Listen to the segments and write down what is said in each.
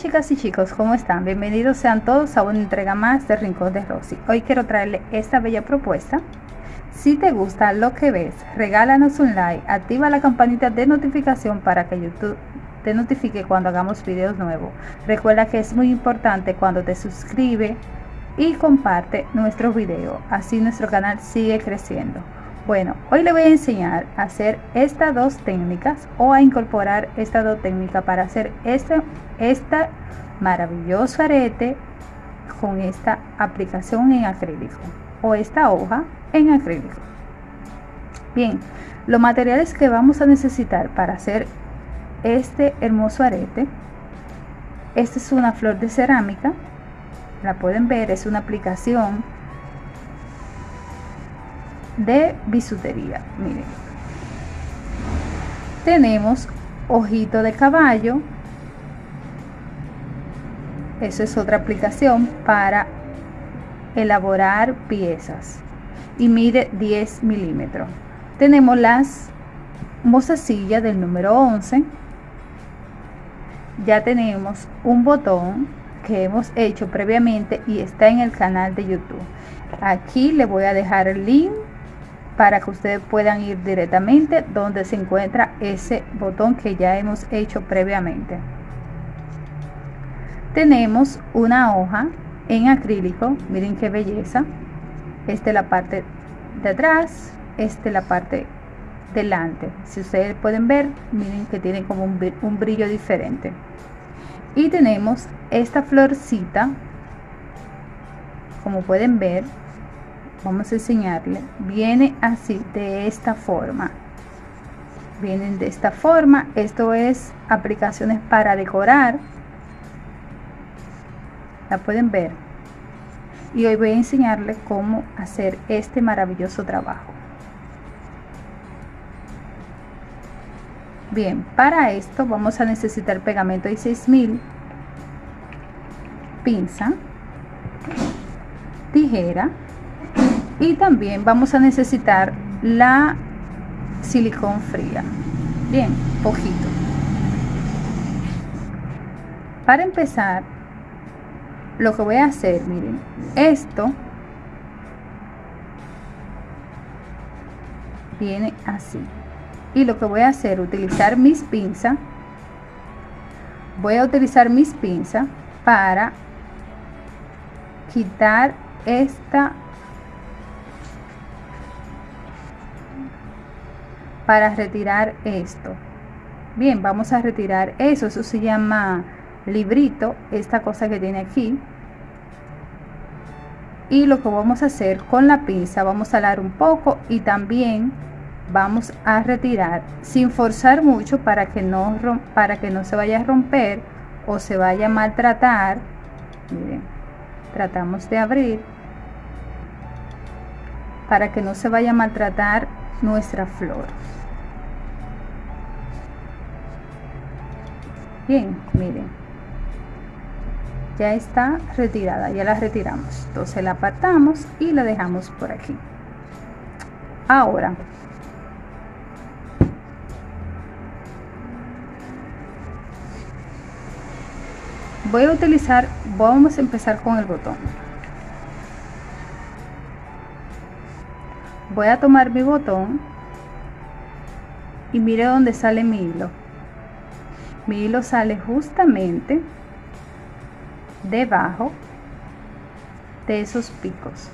Chicas y chicos, ¿cómo están? Bienvenidos sean todos a una entrega más de Rincón de Rosy. Hoy quiero traerle esta bella propuesta. Si te gusta lo que ves, regálanos un like, activa la campanita de notificación para que YouTube te notifique cuando hagamos videos nuevos. Recuerda que es muy importante cuando te suscribe y comparte nuestro video, así nuestro canal sigue creciendo. Bueno, hoy le voy a enseñar a hacer estas dos técnicas o a incorporar estas dos técnicas para hacer este, esta maravilloso arete con esta aplicación en acrílico o esta hoja en acrílico. Bien, los materiales que vamos a necesitar para hacer este hermoso arete, esta es una flor de cerámica, la pueden ver, es una aplicación de bisutería. Miren. Tenemos ojito de caballo. Eso es otra aplicación para elaborar piezas. Y mide 10 milímetros. Tenemos las mozasillas del número 11. Ya tenemos un botón que hemos hecho previamente y está en el canal de YouTube. Aquí le voy a dejar el link para que ustedes puedan ir directamente donde se encuentra ese botón que ya hemos hecho previamente. Tenemos una hoja en acrílico, miren qué belleza. Esta es la parte de atrás, esta es la parte delante. Si ustedes pueden ver, miren que tiene como un, un brillo diferente. Y tenemos esta florcita, como pueden ver, vamos a enseñarle viene así de esta forma. Vienen de esta forma esto es aplicaciones para decorar. La pueden ver. Y hoy voy a enseñarle cómo hacer este maravilloso trabajo. Bien para esto vamos a necesitar pegamento y 6000 pinza tijera y también vamos a necesitar la silicón fría. Bien poquito. Para empezar lo que voy a hacer miren esto viene así. Y lo que voy a hacer utilizar mis pinzas. Voy a utilizar mis pinzas para quitar esta para retirar esto. Bien vamos a retirar eso. Eso se llama librito esta cosa que tiene aquí. Y lo que vamos a hacer con la pinza vamos a dar un poco y también vamos a retirar sin forzar mucho para que no para que no se vaya a romper o se vaya a maltratar. Miren tratamos de abrir para que no se vaya a maltratar nuestra flor bien miren. Ya está retirada ya la retiramos. Entonces la apartamos y la dejamos por aquí. Ahora voy a utilizar vamos a empezar con el botón. Voy a tomar mi botón y mire dónde sale mi hilo mi hilo sale justamente debajo de esos picos.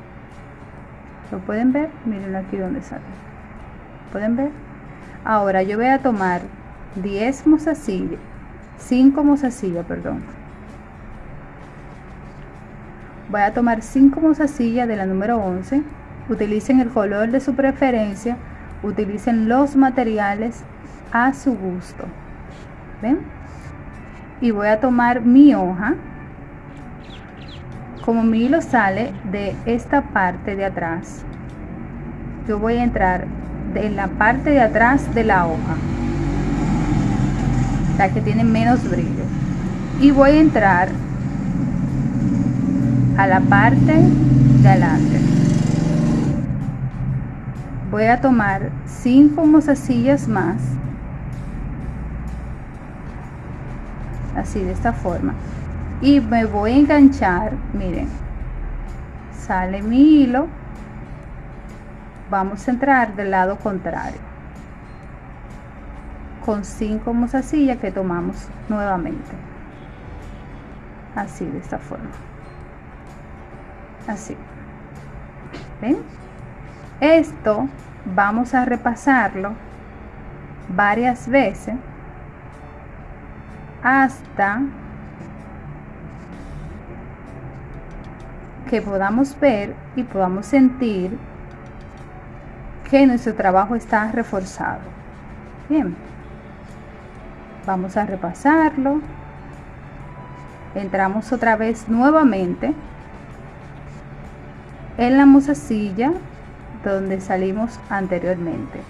Lo pueden ver miren aquí donde sale. Pueden ver ahora yo voy a tomar 10 mozasillas 5 mozasillas perdón. Voy a tomar 5 mozasillas de la número 11 utilicen el color de su preferencia. Utilicen los materiales a su gusto ¿ven? y voy a tomar mi hoja. Como mi hilo sale de esta parte de atrás yo voy a entrar en la parte de atrás de la hoja la que tiene menos brillo. Y voy a entrar a la parte de adelante. Voy a tomar cinco mozasillas más así de esta forma. Y me voy a enganchar miren sale mi hilo vamos a entrar del lado contrario. Con cinco mozasillas que tomamos nuevamente. Así de esta forma. Así. ¿Ven? esto vamos a repasarlo varias veces hasta que podamos ver y podamos sentir que nuestro trabajo está reforzado. Bien, vamos a repasarlo. Entramos otra vez nuevamente en la musacilla donde salimos anteriormente.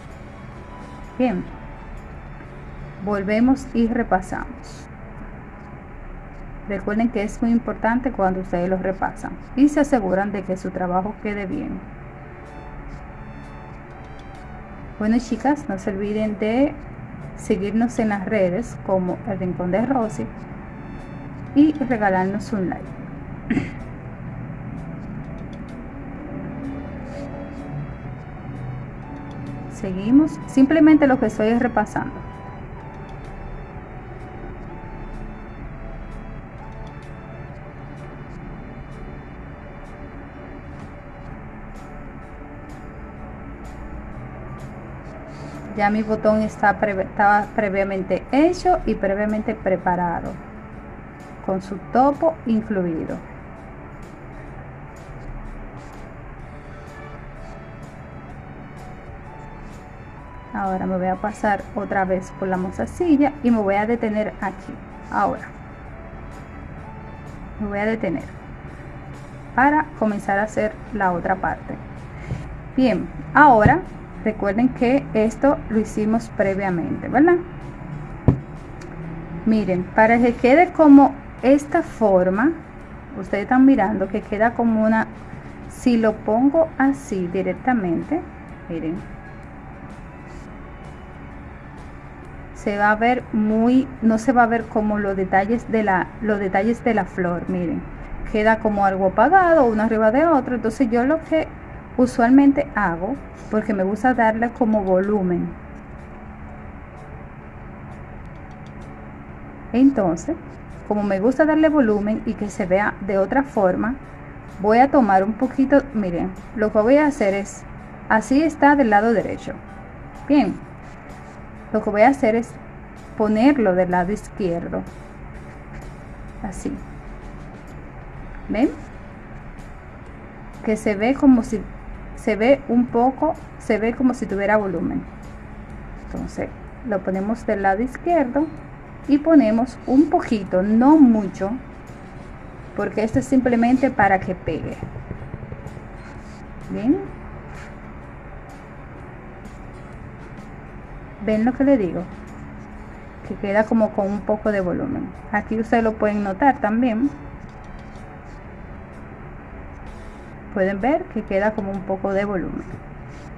Bien, volvemos y repasamos. Recuerden que es muy importante cuando ustedes lo repasan y se aseguran de que su trabajo quede bien. Bueno chicas, no se olviden de seguirnos en las redes como El Rincón de Rosy y regalarnos un like. Seguimos, simplemente lo que estoy repasando. Ya mi botón está estaba previamente hecho y previamente preparado con su topo incluido ahora me voy a pasar otra vez por la mozasilla y me voy a detener aquí. Ahora me voy a detener para comenzar a hacer la otra parte. Bien ahora recuerden que esto lo hicimos previamente verdad miren para que quede como esta forma ustedes están mirando que queda como una si lo pongo así directamente miren se va a ver muy no se va a ver como los detalles de la los detalles de la flor miren queda como algo apagado uno arriba de otro entonces yo lo que usualmente hago porque me gusta darle como volumen. Entonces como me gusta darle volumen y que se vea de otra forma voy a tomar un poquito miren lo que voy a hacer es así está del lado derecho. Bien lo que voy a hacer es ponerlo del lado izquierdo. Así. Ven que se ve como si se ve un poco, se ve como si tuviera volumen. Entonces lo ponemos del lado izquierdo y ponemos un poquito, no mucho, porque esto es simplemente para que pegue. Bien. ¿Ven lo que le digo? Que queda como con un poco de volumen. Aquí ustedes lo pueden notar también. Pueden ver que queda como un poco de volumen.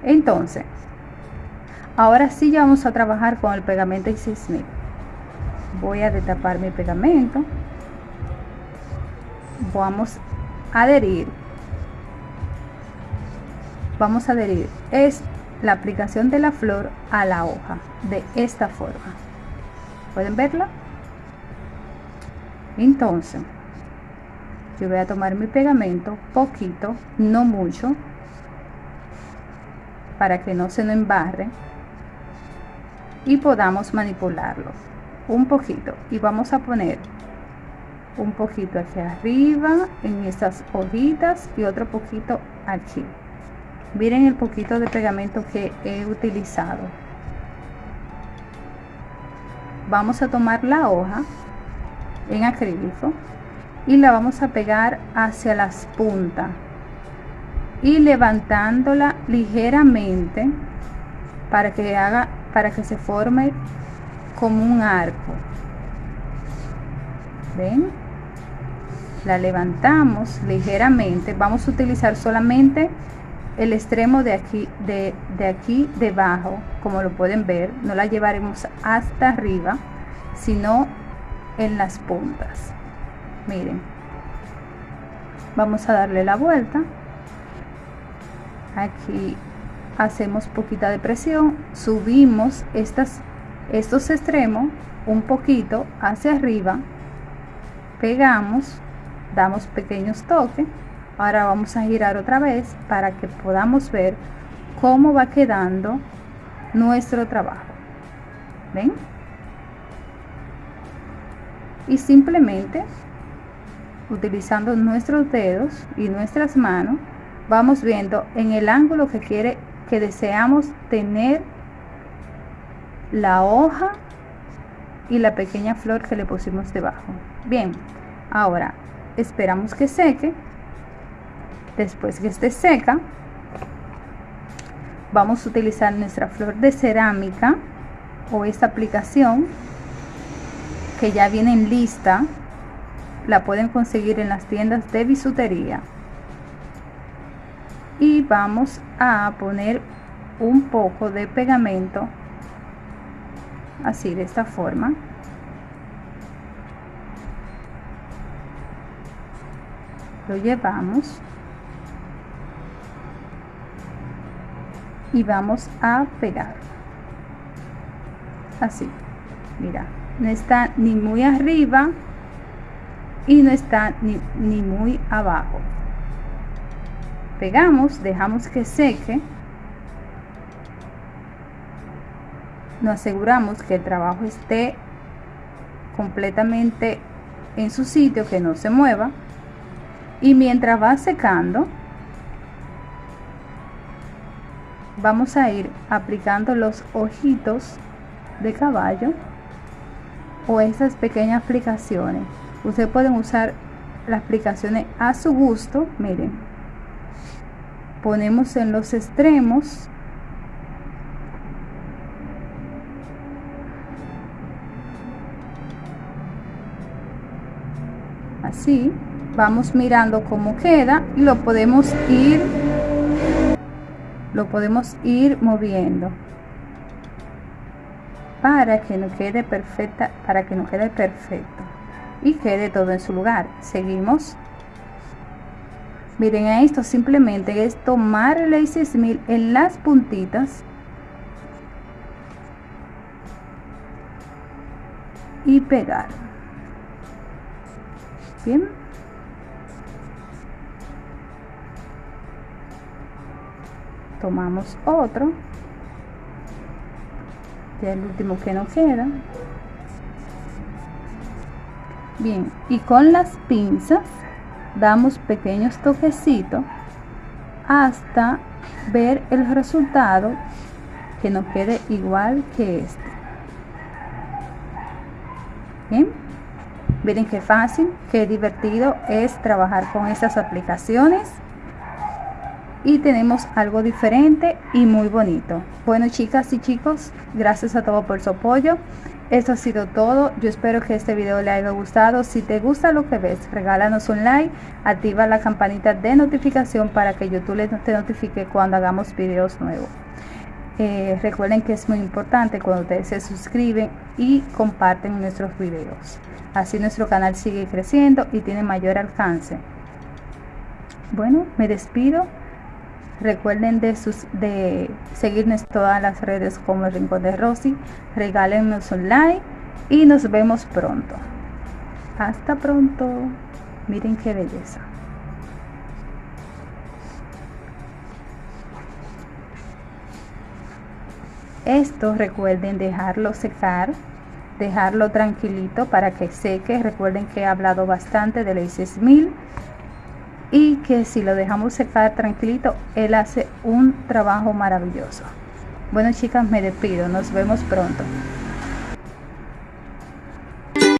Entonces ahora sí ya vamos a trabajar con el pegamento 6000 voy a detapar mi pegamento. Vamos a adherir. Vamos a adherir. Es la aplicación de la flor a la hoja de esta forma. Pueden verla entonces yo voy a tomar mi pegamento poquito no mucho para que no se nos embarre y podamos manipularlo un poquito. Y vamos a poner un poquito aquí arriba en estas hojitas y otro poquito aquí. Miren el poquito de pegamento que he utilizado. Vamos a tomar la hoja en acrílico y la vamos a pegar hacia las puntas. Y levantándola ligeramente para que haga para que se forme como un arco. Ven la levantamos ligeramente. Vamos a utilizar solamente el extremo de aquí de, de aquí debajo como lo pueden ver. No la llevaremos hasta arriba sino en las puntas miren vamos a darle la vuelta. Aquí hacemos poquita de presión subimos estas estos extremos un poquito hacia arriba pegamos damos pequeños toques. Ahora vamos a girar otra vez para que podamos ver cómo va quedando nuestro trabajo. Ven y simplemente utilizando nuestros dedos y nuestras manos vamos viendo en el ángulo que quiere que deseamos tener la hoja y la pequeña flor que le pusimos debajo. Bien ahora esperamos que seque. Después que esté seca vamos a utilizar nuestra flor de cerámica o esta aplicación que ya viene en lista la pueden conseguir en las tiendas de bisutería. Y vamos a poner un poco de pegamento así de esta forma. Lo llevamos. Y vamos a pegar. Así. Mira no está ni muy arriba y no está ni, ni muy abajo. Pegamos dejamos que seque. Nos aseguramos que el trabajo esté completamente en su sitio que no se mueva. Y mientras va secando vamos a ir aplicando los ojitos de caballo o estas pequeñas aplicaciones ustedes pueden usar las aplicaciones a su gusto miren. Ponemos en los extremos. Así vamos mirando cómo queda y lo podemos ir lo podemos ir moviendo. Para que no quede perfecta para que no quede perfecto y quede todo en su lugar. Seguimos. Miren a esto simplemente es tomar el A6000 en las puntitas y pegar. Bien. Tomamos otro. Ya el último que nos queda bien y con las pinzas damos pequeños toquecitos hasta ver el resultado que nos quede igual que este. Bien miren qué fácil qué divertido es trabajar con estas aplicaciones. Y tenemos algo diferente y muy bonito. Bueno chicas y chicos gracias a todos por su apoyo esto ha sido todo. Yo espero que este video le haya gustado. Si te gusta lo que ves regálanos un like activa la campanita de notificación para que youtube te notifique cuando hagamos videos nuevos. Eh, recuerden que es muy importante cuando ustedes se suscriben y comparten nuestros videos. Así nuestro canal sigue creciendo y tiene mayor alcance. Bueno me despido Recuerden de, sus, de seguirnos todas las redes como el Rincón de Rosy. Regálenos un like y nos vemos pronto. Hasta pronto. Miren qué belleza. Esto recuerden dejarlo secar, dejarlo tranquilito para que seque. Recuerden que he hablado bastante del A6000 y que si lo dejamos secar tranquilito, él hace un trabajo maravilloso. Bueno chicas, me despido, nos vemos pronto.